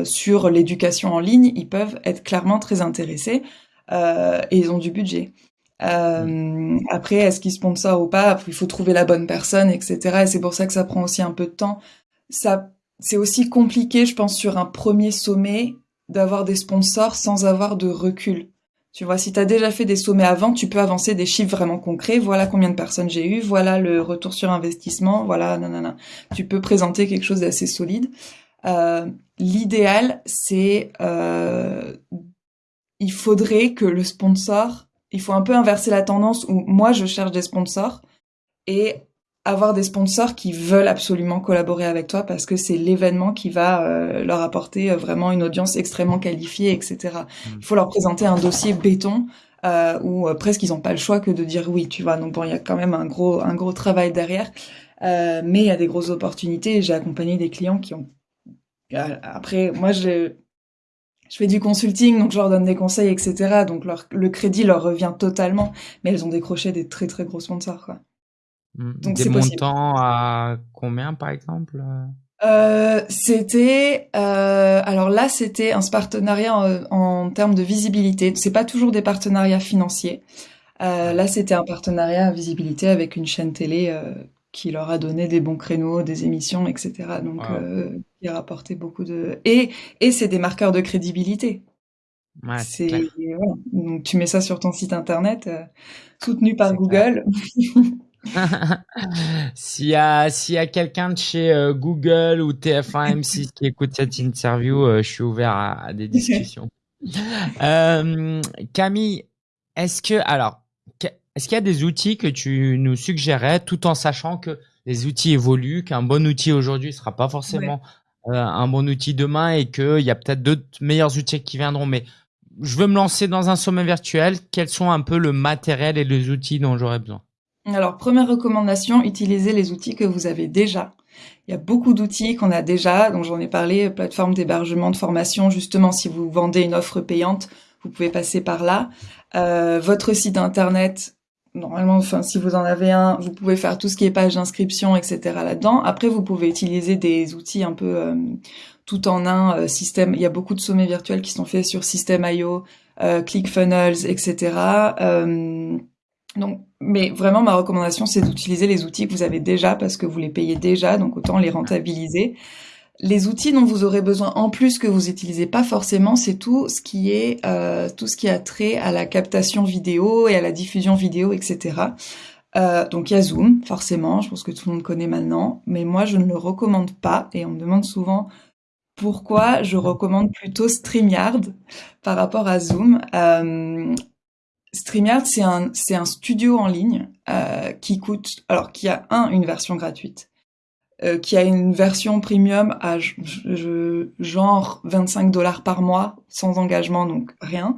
sur l'éducation en ligne, ils peuvent être clairement très intéressés et ils ont du budget. Après, est-ce qu'ils sponsor ou pas? Il faut trouver la bonne personne, etc. Et c'est pour ça que ça prend aussi un peu de temps. Ça, c'est aussi compliqué, je pense, sur un premier sommet, d'avoir des sponsors sans avoir de recul. Tu vois, si tu as déjà fait des sommets avant, tu peux avancer des chiffres vraiment concrets. Voilà combien de personnes j'ai eu, voilà le retour sur investissement, voilà, nanana. Tu peux présenter quelque chose d'assez solide. Euh, L'idéal, c'est euh, il faudrait que le sponsor, il faut un peu inverser la tendance où moi je cherche des sponsors et avoir des sponsors qui veulent absolument collaborer avec toi parce que c'est l'événement qui va euh, leur apporter euh, vraiment une audience extrêmement qualifiée, etc. Mm. Il faut leur présenter un dossier béton euh, où euh, presque ils n'ont pas le choix que de dire oui, tu vois. Donc bon, il y a quand même un gros un gros travail derrière, mais il y a des grosses opportunités. J'ai accompagné des clients qui ont après moi je je fais du consulting, donc je leur donne des conseils, etc. Donc leur, le crédit leur revient totalement, mais elles ont décroché des très très gros sponsors. Quoi. Mmh. Donc des montants à combien par exemple euh, C'était euh, alors là c'était un partenariat en, en, termes de visibilité. C'est pas toujours des partenariats financiers. Euh, là c'était un partenariat à visibilité avec une chaîne télé euh, qui leur a donné des bons créneaux, des émissions, etc. Donc euh, qui a rapporté beaucoup de et et c'est des marqueurs de crédibilité. Ouais, c'est donc tu mets ça sur ton site internet euh, soutenu par Google. (laughs) (laughs) s'il y a a quelqu'un de chez euh, Google ou TF1 M6 (laughs) qui écoute cette interview, euh, je suis ouvert à, des discussions. (laughs) euh, Camille, est-ce que alors est-ce qu'il y a des outils que tu nous suggérais tout en sachant que les outils évoluent, qu'un bon outil aujourd'hui sera pas forcément un bon outil demain et qu'il y a peut-être d'autres meilleurs outils qui viendront? Mais je veux me lancer dans un sommet virtuel. Quels sont un peu le matériel et les outils dont j'aurais besoin? Alors, première recommandation, utilisez les outils que vous avez déjà. Il y a beaucoup d'outils qu'on a déjà, dont j'en ai parlé, plateforme d'hébergement, de formation. Justement, si vous vendez une offre payante, vous pouvez passer par là. Euh, votre site internet, normalement, enfin, si vous en avez un, vous pouvez faire tout ce qui est page d'inscription, etc. là-dedans. Après, vous pouvez utiliser des outils un peu euh, tout en un euh, système. Il y a beaucoup de sommets virtuels qui sont faits sur System.io, ClickFunnels, etc. Donc, mais vraiment, ma recommandation, c'est d'utiliser les outils que vous avez déjà parce que vous les payez déjà, donc autant les rentabiliser. Les outils dont vous aurez besoin en plus que vous utilisez pas forcément, c'est tout ce qui est euh, tout ce qui a trait à la captation vidéo et à la diffusion vidéo, etc. Euh, donc il y a Zoom, forcément, je pense que tout le monde connaît maintenant, mais moi je ne le recommande pas et on me demande souvent pourquoi je recommande plutôt StreamYard par rapport à Zoom. Euh, StreamYard, c'est un, c'est un studio en ligne euh, qui coûte, alors qui a un une version gratuite, euh, qui a une version premium à genre 25 dollars par mois sans engagement, donc rien,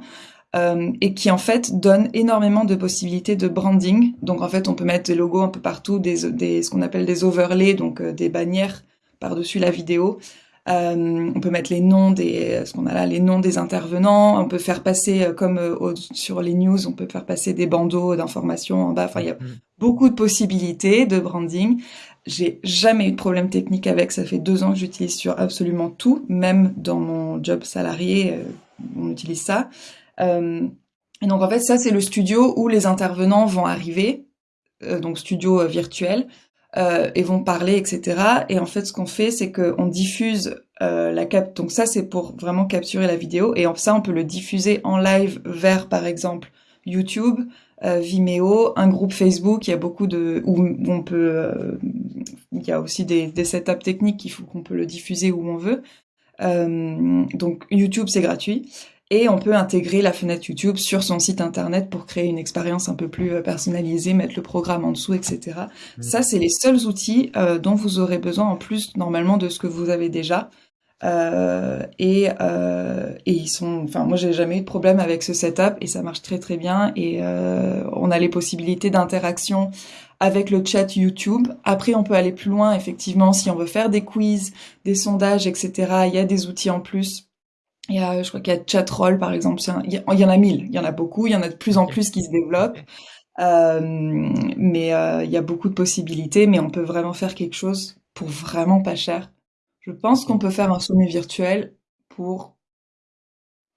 euh, et qui en fait donne énormément de possibilités de branding. Donc en fait, on peut mettre des logos un peu partout, des, des ce qu'on appelle des overlays, donc euh, des bannières par dessus la vidéo. Euh, on peut mettre les noms des, ce qu'on a là, les noms des intervenants. On peut faire passer, euh, comme euh, sur les news, on peut faire passer des bandeaux d'informations en bas. Enfin, il y a mm. beaucoup de possibilités de branding. J'ai jamais eu de problème technique avec. Ça fait deux ans que j'utilise sur absolument tout, même dans mon job salarié, on utilise ça. et donc en fait, ça c'est le studio où les intervenants vont arriver, donc studio virtuel euh, et vont parler, etc. Et en fait, ce qu'on fait, c'est qu'on diffuse euh, la cap. Donc ça, c'est pour vraiment capturer la vidéo. Et en ça, on peut le diffuser en live vers, par exemple, YouTube, euh, Vimeo, un groupe Facebook. Il y a beaucoup de où on peut. Euh, il y a aussi des, des setups techniques qu'il faut qu'on peut le diffuser où on veut. Donc YouTube, c'est gratuit et on peut intégrer la fenêtre YouTube sur son site internet pour créer une expérience un peu plus euh, personnalisée, mettre le programme en dessous, etc. Mmh. Ça, c'est les seuls outils euh, dont vous aurez besoin en plus normalement de ce que vous avez déjà. Euh, et, euh, et ils sont, enfin moi j'ai jamais eu de problème avec ce setup et ça marche très très bien et euh, on a les possibilités d'interaction avec le chat YouTube. Après on peut aller plus loin effectivement si on veut faire des quiz, des sondages, etc. Il y a des outils en plus il y a, je crois qu'il y a Chatroll, par exemple. il, y en a mille. Il y en a beaucoup. Il y en a de plus en plus qui se développent. Euh, mais euh, il y a beaucoup de possibilités. Mais on peut vraiment faire quelque chose pour vraiment pas cher. Je pense qu'on peut faire un sommet virtuel pour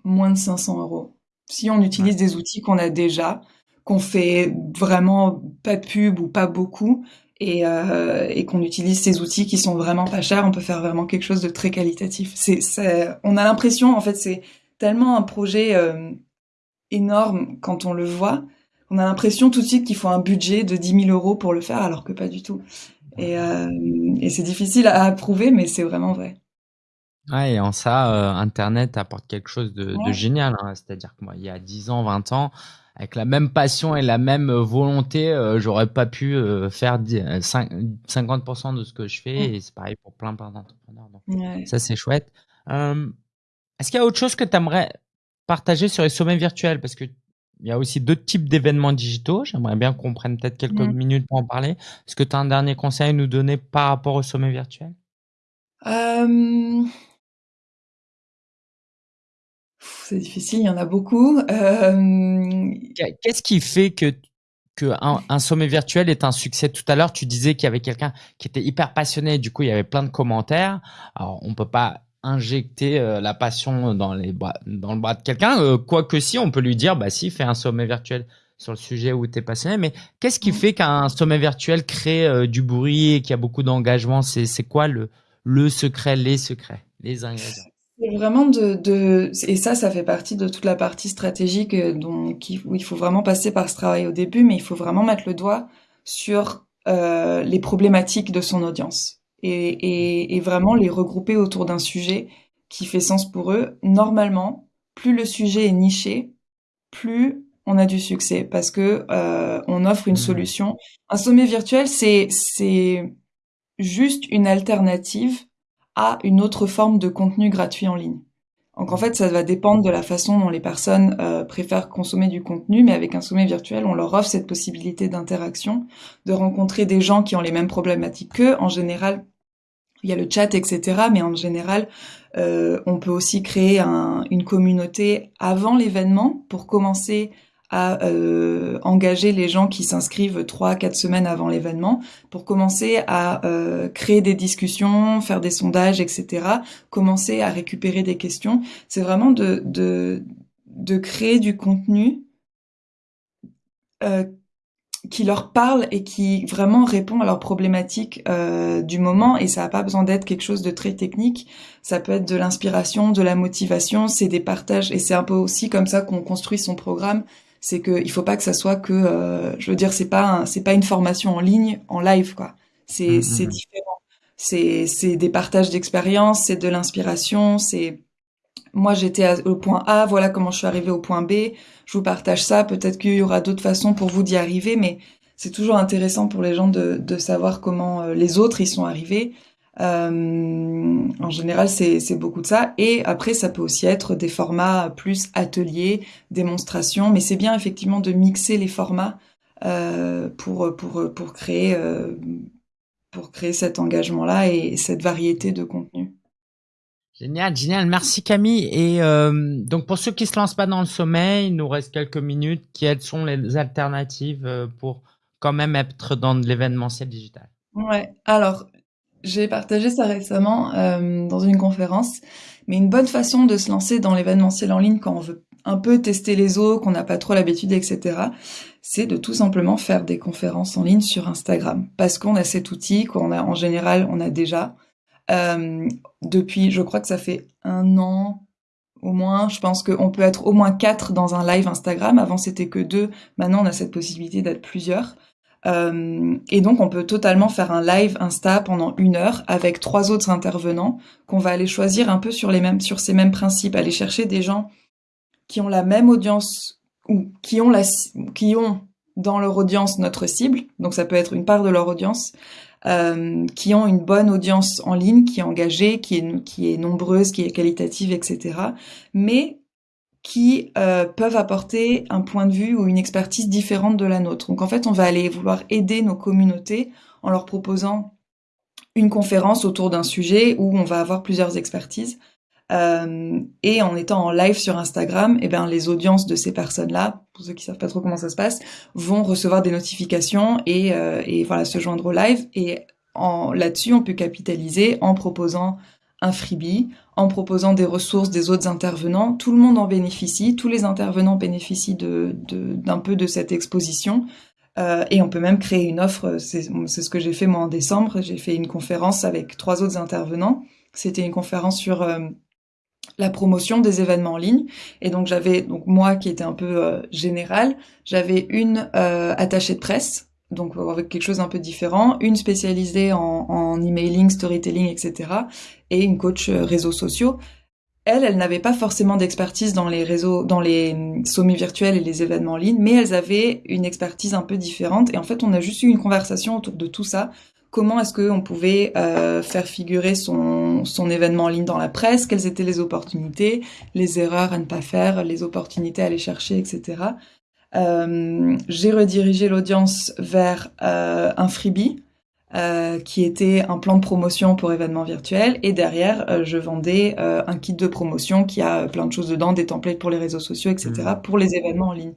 moins de 500 euros. Si on utilise des outils qu'on a déjà, qu'on fait vraiment pas de pub ou pas beaucoup et, euh, et qu'on utilise ces outils qui sont vraiment pas chers, on peut faire vraiment quelque chose de très qualitatif. C'est, on a l'impression, en fait, c'est tellement un projet euh, énorme quand on le voit, on a l'impression tout de suite qu'il faut un budget de 10 000 euros pour le faire, alors que pas du tout. Et, euh, et c'est difficile à prouver, mais c'est vraiment vrai. Ouais, et en ça, Internet apporte quelque chose de, de génial. Hein. C'est-à-dire que moi, il y a 10 ans, 20 ans, avec la même passion et la même volonté, euh, j'aurais pas pu euh, faire 50% de ce que je fais. Et c'est pareil pour plein, plein d'entrepreneurs. Donc, ça, c'est chouette. Est-ce qu'il y a autre chose que tu aimerais partager sur les sommets virtuels? Parce qu'il y a aussi d'autres types d'événements digitaux. J'aimerais bien qu'on prenne peut-être quelques mmh. minutes pour en parler. Est-ce que tu as un dernier conseil à nous donner par rapport aux sommets virtuels? C'est difficile, il y en a beaucoup. Euh... Qu'est-ce qui fait que, que un, sommet virtuel est un succès? Tout à l'heure, tu disais qu'il y avait quelqu'un qui était hyper passionné, du coup, il y avait plein de commentaires. Alors, on peut pas injecter euh, la passion dans, les dans le bras de quelqu'un, euh, quoique si, on peut lui dire, bah si, fais un sommet virtuel sur le sujet où tu es passionné. Mais qu'est-ce qui fait qu'un sommet virtuel crée euh, du bruit et qu'il y a beaucoup d'engagement? C'est quoi le, le secret, les secrets, les ingrédients? C'est vraiment de, de, et ça, ça fait partie de toute la partie stratégique euh, dont, qui, où il faut vraiment passer par ce travail au début, mais il faut vraiment mettre le doigt sur euh, les problématiques de son audience et, et, et vraiment les regrouper autour d'un sujet qui fait sens pour eux. Normalement, plus le sujet est niché, plus on a du succès parce que euh, on offre une mmh. solution. Un sommet virtuel, c'est c'est juste une alternative à une autre forme de contenu gratuit en ligne. Donc en fait, ça va dépendre de la façon dont les personnes euh, préfèrent consommer du contenu, mais avec un sommet virtuel, on leur offre cette possibilité d'interaction, de rencontrer des gens qui ont les mêmes problématiques qu'eux. En général, il y a le chat, etc. Mais en général, euh, on peut aussi créer une communauté avant l'événement pour commencer à euh, engager les gens qui s'inscrivent trois, quatre semaines avant l'événement pour commencer à euh, créer des discussions, faire des sondages, etc. Commencer à récupérer des questions. C'est vraiment de, de, de créer du contenu euh, qui leur parle et qui vraiment répond à leurs problématiques euh, du moment et ça n'a pas besoin d'être quelque chose de très technique ça peut être de l'inspiration de la motivation c'est des partages et c'est un peu aussi comme ça qu'on construit son programme c'est que il faut pas que ça soit que euh, je veux dire c'est pas c'est pas une formation en ligne en live quoi. C'est mmh, c'est différent. C'est c'est des partages d'expériences c'est de l'inspiration c'est moi j'étais au point A voilà comment je suis arrivée au point B. Je vous partage ça. Peut-être qu'il y aura d'autres façons pour vous d'y arriver mais c'est toujours intéressant pour les gens de, de savoir comment euh, les autres y sont arrivés euh, en général, c'est beaucoup de ça. Et après, ça peut aussi être des formats plus ateliers, démonstrations. Mais c'est bien effectivement de mixer les formats euh, pour pour pour créer euh, pour créer cet engagement-là et cette variété de contenu. Génial, génial. Merci Camille. Et donc pour ceux qui se lancent pas dans le sommeil, il nous reste quelques minutes. Quelles sont les alternatives pour quand même être dans l'événementiel digital? Ouais. Alors j'ai partagé ça récemment euh, dans une conférence, mais une bonne façon de se lancer dans l'événementiel en ligne quand on veut un peu tester les eaux, qu'on n'a pas trop l'habitude, etc., c'est de tout simplement faire des conférences en ligne sur Instagram, parce qu'on a cet outil qu'on a en général, on a déjà euh, depuis, je crois que ça fait un an au moins. Je pense qu'on peut être au moins quatre dans un live Instagram. Avant c'était que deux, maintenant on a cette possibilité d'être plusieurs. Euh, et donc, on peut totalement faire un live Insta pendant une heure avec trois autres intervenants qu'on va aller choisir un peu sur les mêmes, sur ces mêmes principes, aller chercher des gens qui ont la même audience ou qui ont la, qui ont dans leur audience notre cible. Donc, ça peut être une part de leur audience. Euh, qui ont une bonne audience en ligne, qui est engagée, qui est, qui est nombreuse, qui est qualitative, etc. Mais qui euh, peuvent apporter un point de vue ou une expertise différente de la nôtre. Donc en fait, on va aller vouloir aider nos communautés en leur proposant une conférence autour d'un sujet où on va avoir plusieurs expertises. Euh, et en étant en live sur Instagram, eh ben les audiences de ces personnes-là, pour ceux qui savent pas trop comment ça se passe, vont recevoir des notifications et, euh, et voilà se joindre au live. Et là-dessus, on peut capitaliser en proposant un freebie en proposant des ressources des autres intervenants. Tout le monde en bénéficie, tous les intervenants bénéficient d'un peu de cette exposition. Euh, et on peut même créer une offre. C'est ce que j'ai fait moi en décembre. J'ai fait une conférence avec trois autres intervenants. C'était une conférence sur euh, la promotion des événements en ligne. Et donc j'avais donc moi qui était un peu euh, général, j'avais une euh, attachée de presse, donc avec quelque chose un peu différent, une spécialisée en, en emailing, storytelling, etc. Et une coach euh, réseaux sociaux. Elle, elle n'avait pas forcément d'expertise dans les réseaux, dans les hum, sommets virtuels et les événements en ligne, mais elles avaient une expertise un peu différente. Et en fait, on a juste eu une conversation autour de tout ça comment est-ce qu'on pouvait euh, faire figurer son, son événement en ligne dans la presse, quelles étaient les opportunités, les erreurs à ne pas faire, les opportunités à aller chercher, etc. Euh, j'ai redirigé l'audience vers euh, un freebie euh, qui était un plan de promotion pour événements virtuels et derrière euh, je vendais euh, un kit de promotion qui a plein de choses dedans, des templates pour les réseaux sociaux, etc. Mmh. pour les événements en ligne.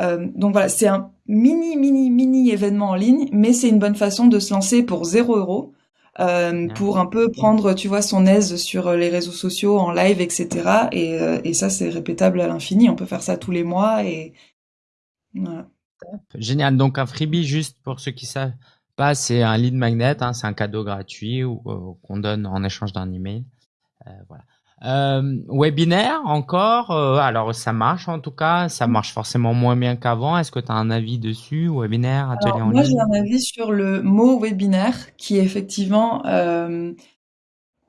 Euh, donc voilà, c'est un mini, mini, mini événement en ligne, mais c'est une bonne façon de se lancer pour 0 euros. Euh, pour un peu prendre, tu vois, son aise sur les réseaux sociaux, en live, etc. Et, euh, et ça, c'est répétable à l'infini. On peut faire ça tous les mois et voilà. Génial. Donc un freebie, juste pour ceux qui savent pas, c'est un lead magnet, hein, c'est un cadeau gratuit euh, qu'on donne en échange d'un email. Euh, voilà. Euh, webinaire encore, euh, alors ça marche en tout cas, ça marche forcément moins bien qu'avant. Est-ce que tu as un avis dessus, webinaire, atelier alors, en moi, ligne? Moi j'ai un avis sur le mot webinaire qui effectivement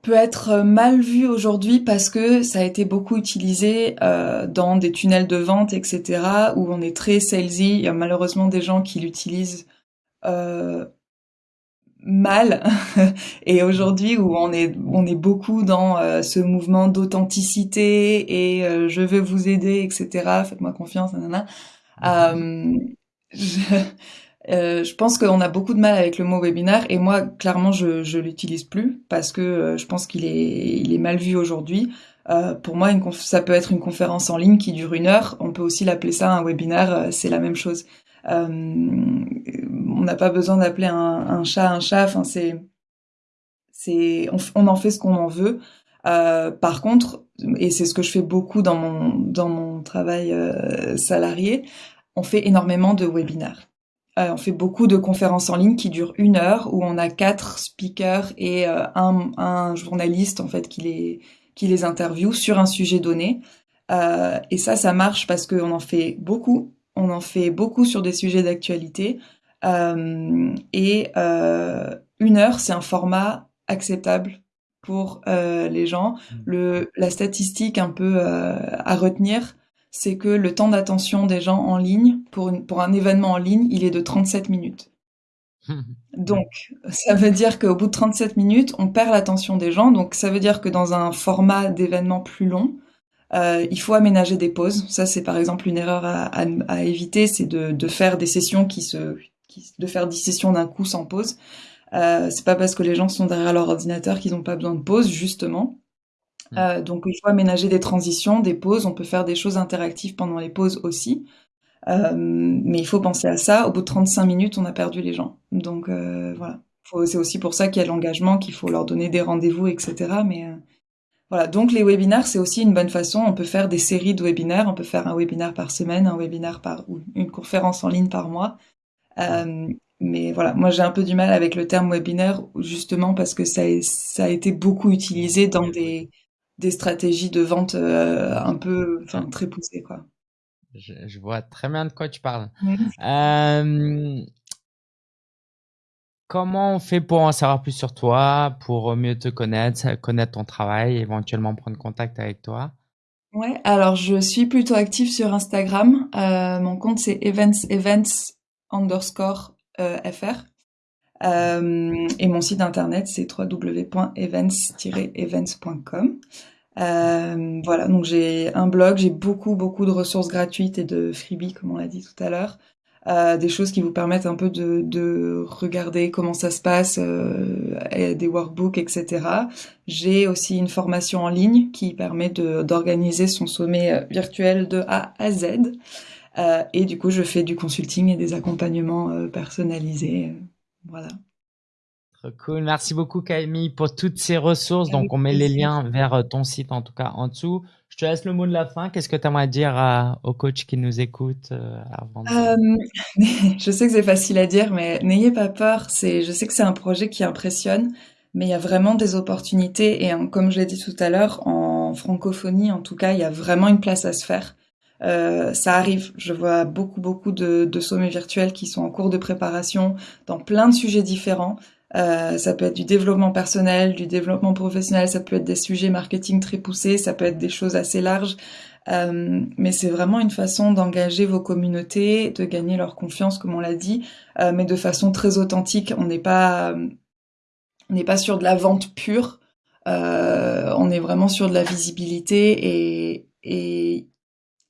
peut être mal vu aujourd'hui parce que ça a été beaucoup utilisé euh, dans des tunnels de vente, etc., où on est très salesy. Il y a malheureusement des gens qui l'utilisent euh, mal (laughs) et aujourd'hui où on est on est beaucoup dans euh, ce mouvement d'authenticité et euh, je veux vous aider etc faites-moi confiance nanana. Euh, euh, je pense qu'on a beaucoup de mal avec le mot webinaire et moi clairement je je l'utilise plus parce que je pense qu'il est il est mal vu aujourd'hui pour moi une ça peut être une conférence en ligne qui dure une heure on peut aussi l'appeler ça un webinaire c'est la même chose euh, on n'a pas besoin d'appeler un, un, chat un chat. Enfin, c'est, c'est, on, on, en fait ce qu'on en veut. Euh, par contre, et c'est ce que je fais beaucoup dans mon dans mon travail euh, salarié, on fait énormément de webinaires. Euh, on fait beaucoup de conférences en ligne qui durent une heure où on a quatre speakers et euh, un, un, journaliste en fait qui les qui les interviewe sur un sujet donné. Euh, et ça, ça marche parce qu'on en fait beaucoup on en fait beaucoup sur des sujets d'actualité. Et une heure, c'est un format acceptable pour les gens. Mmh. Le, la statistique un peu à retenir, c'est que le temps d'attention des gens en ligne, pour, une, pour un événement en ligne, il est de 37 minutes. (laughs) Donc, ça veut dire qu'au bout de 37 minutes, on perd l'attention des gens. Donc, ça veut dire que dans un format d'événement plus long, euh, il faut aménager des pauses. Ça, c'est par exemple une erreur à, à, à éviter, c'est de, de, faire des sessions qui se, qui, de faire 10 sessions d'un coup sans pause. Euh, c'est pas parce que les gens sont derrière leur ordinateur qu'ils n'ont pas besoin de pause, justement. Mmh. Euh, donc il faut aménager des transitions, des pauses. On peut faire des choses interactives pendant les pauses aussi. Euh, mais il faut penser à ça. Au bout de 35 minutes, on a perdu les gens. Donc euh, voilà. C'est aussi pour ça qu'il y a l'engagement, qu'il faut leur donner des rendez-vous, etc. Mais euh, voilà, donc les webinaires, c'est aussi une bonne façon. On peut faire des séries de webinaires. On peut faire un webinaire par semaine, un webinaire par ou une conférence en ligne par mois. Euh, mais voilà, moi j'ai un peu du mal avec le terme webinaire, justement parce que ça, ça a été beaucoup utilisé dans des, des stratégies de vente euh, un peu, enfin très poussées quoi. Je, je, vois très bien de quoi tu parles. Euh, Comment on fait pour en savoir plus sur toi, pour mieux te connaître, connaître ton travail, éventuellement prendre contact avec toi? Ouais, alors je suis plutôt active sur Instagram. Euh, mon compte c'est events events underscore fr. Euh, et mon site internet c'est www.events-events.com. Euh, voilà, donc j'ai un blog, j'ai beaucoup beaucoup de ressources gratuites et de freebies comme on l'a dit tout à l'heure. Euh, des choses qui vous permettent un peu de, de regarder comment ça se passe, euh, des workbooks, etc. J'ai aussi une formation en ligne qui permet d'organiser son sommet euh, virtuel de A à Z. Euh, et du coup, je fais du consulting et des accompagnements personnalisés. Voilà. Trop cool. Merci beaucoup, Camille, pour toutes ces ressources. Donc, on met les liens vers euh, ton site, en tout cas, en dessous. Je te laisse le mot de la fin. Qu'est-ce que tu aimerais dire aux coachs qui nous écoutent euh, avant euh, (laughs) Je sais que c'est facile à dire, mais n'ayez pas peur. C'est, je sais que c'est un projet qui impressionne, mais il y a vraiment des opportunités. Et comme je l'ai dit tout à l'heure, en francophonie, en tout cas, il y a vraiment une place à se faire. Euh, ça arrive. Je vois beaucoup, beaucoup de, de sommets virtuels qui sont en cours de préparation dans plein de sujets différents. Euh, ça peut être du développement personnel, du développement professionnel, ça peut être des sujets marketing très poussés, ça peut être des choses assez larges. Euh, mais c'est vraiment une façon d'engager vos communautés, de gagner leur confiance, comme on l'a dit, euh, mais de façon très authentique. On n'est pas, on n'est pas sur de la vente pure. Euh, on est vraiment sur de la visibilité et, et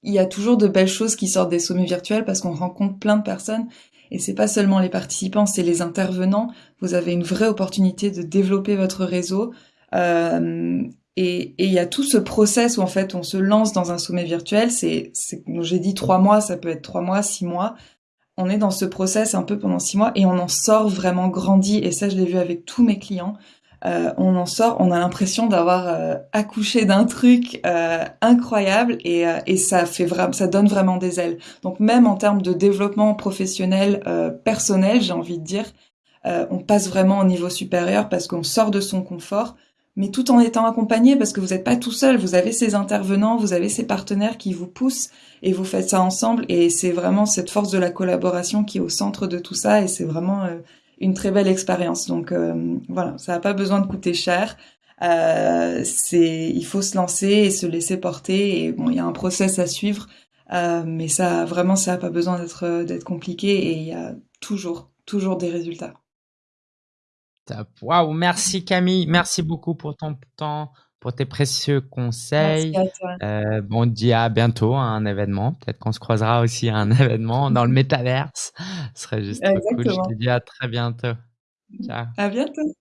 il y a toujours de belles choses qui sortent des sommets virtuels parce qu'on rencontre plein de personnes et c'est pas seulement les participants, c'est les intervenants. Vous avez une vraie opportunité de développer votre réseau. Euh, et il y a tout ce process où en fait on se lance dans un sommet virtuel. C'est, j'ai dit trois mois, ça peut être trois mois, six mois. On est dans ce process un peu pendant six mois et on en sort vraiment grandi. Et ça, je l'ai vu avec tous mes clients. Euh, on en sort, on a l'impression d'avoir euh, accouché d'un truc euh, incroyable et, et, ça fait vraiment, ça donne vraiment des ailes. Donc même en termes de développement professionnel, personnel, j'ai envie de dire, on passe vraiment au niveau supérieur parce qu'on sort de son confort, mais tout en étant accompagné parce que vous n'êtes pas tout seul. Vous avez ces intervenants, vous avez ces partenaires qui vous poussent et vous faites ça ensemble. Et c'est vraiment cette force de la collaboration qui est au centre de tout ça et c'est vraiment une très belle expérience. Donc euh, voilà, ça n'a pas besoin de coûter cher. Euh, c'est, il faut se lancer et se laisser porter. Et bon, il y a un process à suivre, euh, mais ça vraiment, ça n'a pas besoin d'être d'être compliqué et il y a toujours, toujours des résultats. Waouh, merci Camille, merci beaucoup pour ton temps, pour tes précieux conseils. Euh, bon, on dit à bientôt à un événement. Peut-être qu'on se croisera aussi à un (laughs) événement dans le (laughs) métaverse. Ce serait juste trop cool. Je te dis à très bientôt. Ciao. À bientôt.